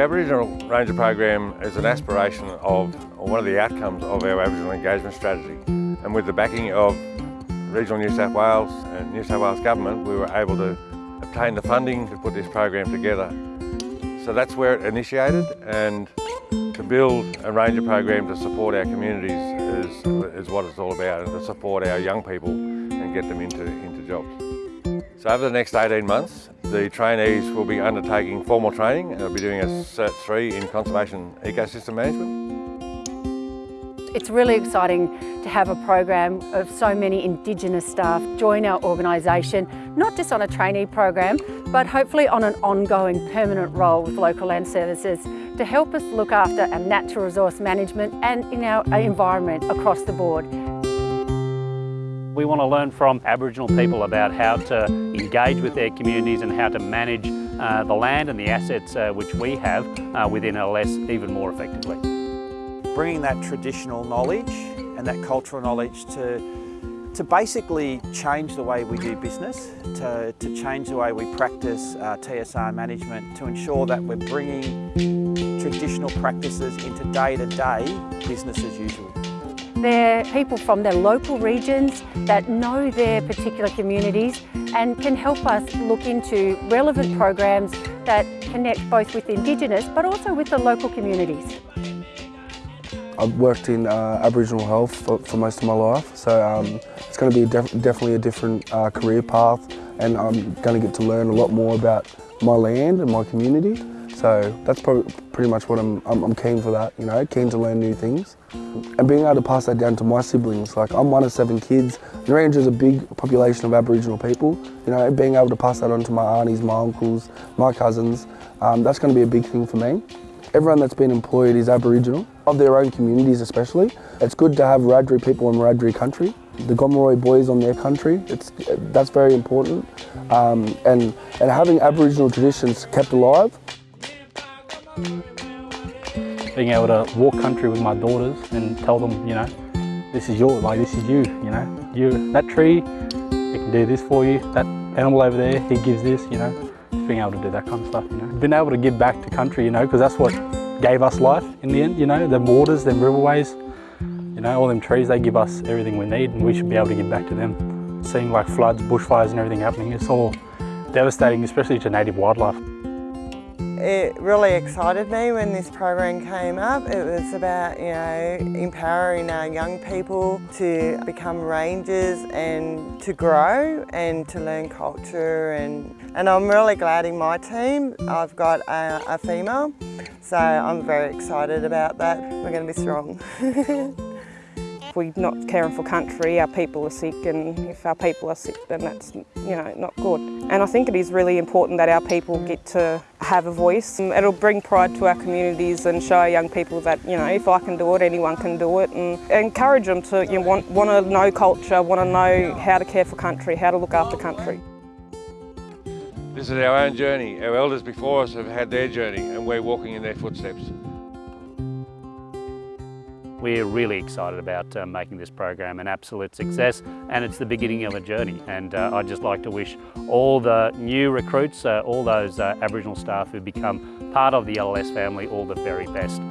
Aboriginal Ranger program is an aspiration of, or one of the outcomes of our Aboriginal engagement strategy. And with the backing of Regional New South Wales and New South Wales Government, we were able to obtain the funding to put this program together. So that's where it initiated and to build a ranger program to support our communities is, is what it's all about and to support our young people and get them into, into jobs. So over the next 18 months, the trainees will be undertaking formal training and they'll be doing a Cert 3 in Conservation Ecosystem Management. It's really exciting to have a program of so many Indigenous staff join our organisation, not just on a trainee program, but hopefully on an ongoing permanent role with Local Land Services to help us look after our natural resource management and in our environment across the board. We want to learn from Aboriginal people about how to engage with their communities and how to manage uh, the land and the assets uh, which we have uh, within LLS even more effectively. Bringing that traditional knowledge and that cultural knowledge to to basically change the way we do business, to, to change the way we practice uh, TSR management, to ensure that we're bringing traditional practices into day-to-day -day business as usual. They're people from their local regions that know their particular communities and can help us look into relevant programs that connect both with Indigenous but also with the local communities. I've worked in uh, Aboriginal health for, for, most of my life, so um, it's going to be def definitely a different uh, career path and I'm going to get to learn a lot more about my land and my community. So that's probably pretty much what I'm, I'm, I'm keen for that, you know, keen to learn new things. And being able to pass that down to my siblings, like I'm one of seven kids, Narrandera is a big population of Aboriginal people, you know, being able to pass that on to my aunties, my uncles, my cousins, um, that's going to be a big thing for me. Everyone that's been employed is Aboriginal, of their own communities especially. It's good to have Wiradjuri people in Wiradjuri country. The Gomeroi boys on their country, it's, that's very important. Um, and, and having Aboriginal traditions kept alive. Being able to walk country with my daughters and tell them, you know, this is yours, like this is you, you know. You, that tree, it can do this for you. That animal over there, he gives this, you know being able to do that kind of stuff, you know. Being able to give back to country, you know, because that's what gave us life in the end, you know, the waters, the riverways, you know, all them trees, they give us everything we need and we should be able to give back to them. Seeing like floods, bushfires and everything happening, it's all devastating, especially to native wildlife. It really excited me when this program came up. It was about, you know, empowering our young people to become rangers and to grow and to learn culture and, and I'm really glad in my team I've got a, a female so I'm very excited about that. We're going to be strong. if we're not caring for country, our people are sick, and if our people are sick, then that's you know not good. And I think it is really important that our people get to have a voice. Um, it'll bring pride to our communities and show young people that you know if I can do it, anyone can do it, and encourage them to you know, want want to know culture, want to know how to care for country, how to look after country. This is our own journey. Our elders before us have had their journey and we're walking in their footsteps. We're really excited about uh, making this program an absolute success and it's the beginning of a journey and uh, I'd just like to wish all the new recruits, uh, all those uh, Aboriginal staff who become part of the LLS family all the very best.